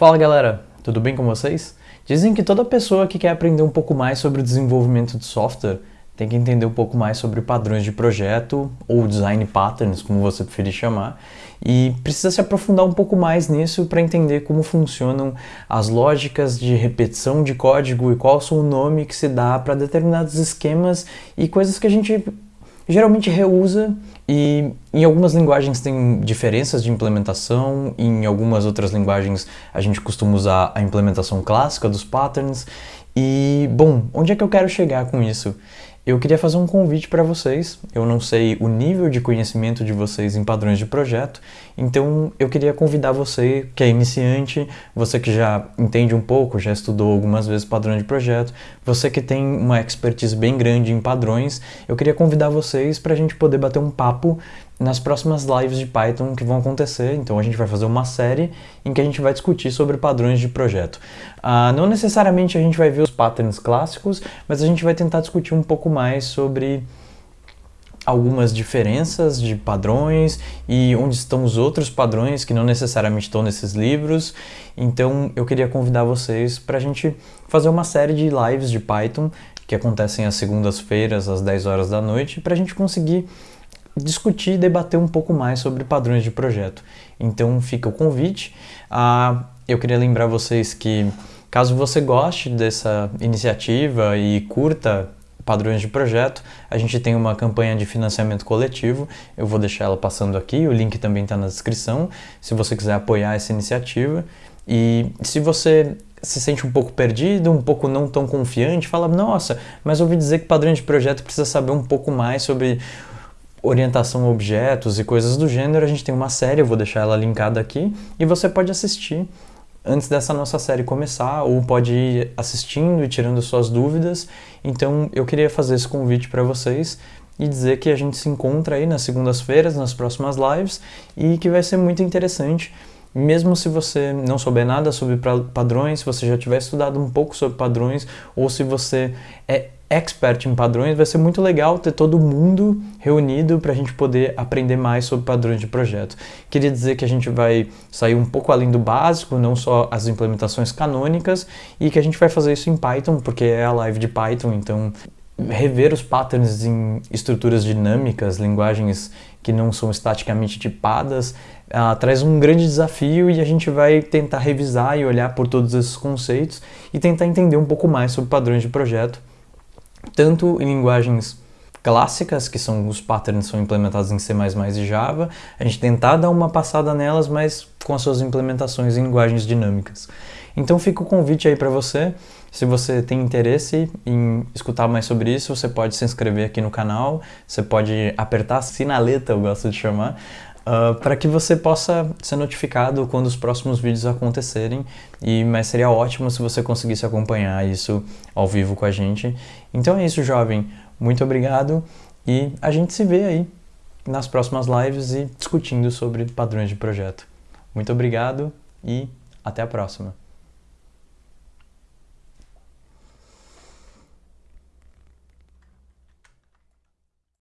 Fala galera, tudo bem com vocês? Dizem que toda pessoa que quer aprender um pouco mais sobre o desenvolvimento de software tem que entender um pouco mais sobre padrões de projeto ou design patterns, como você preferir chamar, e precisa se aprofundar um pouco mais nisso para entender como funcionam as lógicas de repetição de código e qual são o nome que se dá para determinados esquemas e coisas que a gente geralmente reusa e em algumas linguagens tem diferenças de implementação, em algumas outras linguagens a gente costuma usar a implementação clássica dos patterns. E, bom, onde é que eu quero chegar com isso? Eu queria fazer um convite para vocês. Eu não sei o nível de conhecimento de vocês em padrões de projeto, então eu queria convidar você que é iniciante, você que já entende um pouco, já estudou algumas vezes padrão de projeto, você que tem uma expertise bem grande em padrões, eu queria convidar vocês para a gente poder bater um papo nas próximas lives de Python que vão acontecer. Então a gente vai fazer uma série em que a gente vai discutir sobre padrões de projeto. Uh, não necessariamente a gente vai ver os patterns clássicos, mas a gente vai tentar discutir um mais sobre algumas diferenças de padrões e onde estão os outros padrões que não necessariamente estão nesses livros. Então eu queria convidar vocês para a gente fazer uma série de lives de Python que acontecem às segundas-feiras às 10 horas da noite para a gente conseguir discutir e debater um pouco mais sobre padrões de projeto. Então fica o convite. Ah, eu queria lembrar vocês que caso você goste dessa iniciativa e curta padrões de projeto, a gente tem uma campanha de financiamento coletivo, eu vou deixar ela passando aqui, o link também está na descrição, se você quiser apoiar essa iniciativa. E se você se sente um pouco perdido, um pouco não tão confiante, fala, nossa, mas ouvi dizer que padrão de projeto precisa saber um pouco mais sobre orientação a objetos e coisas do gênero, a gente tem uma série, eu vou deixar ela linkada aqui, e você pode assistir antes dessa nossa série começar, ou pode ir assistindo e tirando suas dúvidas. Então eu queria fazer esse convite para vocês e dizer que a gente se encontra aí nas segundas-feiras, nas próximas lives, e que vai ser muito interessante. Mesmo se você não souber nada sobre padrões, se você já tiver estudado um pouco sobre padrões, ou se você é expert em padrões, vai ser muito legal ter todo mundo reunido para a gente poder aprender mais sobre padrões de projeto. Queria dizer que a gente vai sair um pouco além do básico, não só as implementações canônicas, e que a gente vai fazer isso em Python, porque é a live de Python, então rever os patterns em estruturas dinâmicas, linguagens que não são estaticamente tipadas, uh, traz um grande desafio e a gente vai tentar revisar e olhar por todos esses conceitos e tentar entender um pouco mais sobre padrões de projeto tanto em linguagens clássicas, que são os patterns são implementados em C++ e Java, a gente tentar dar uma passada nelas, mas com as suas implementações em linguagens dinâmicas. Então fica o convite aí para você, se você tem interesse em escutar mais sobre isso, você pode se inscrever aqui no canal, você pode apertar a sinaleta, eu gosto de chamar, uh, para que você possa ser notificado quando os próximos vídeos acontecerem. E, mas seria ótimo se você conseguisse acompanhar isso ao vivo com a gente. Então é isso, jovem. Muito obrigado e a gente se vê aí nas próximas lives e discutindo sobre padrões de projeto. Muito obrigado e até a próxima.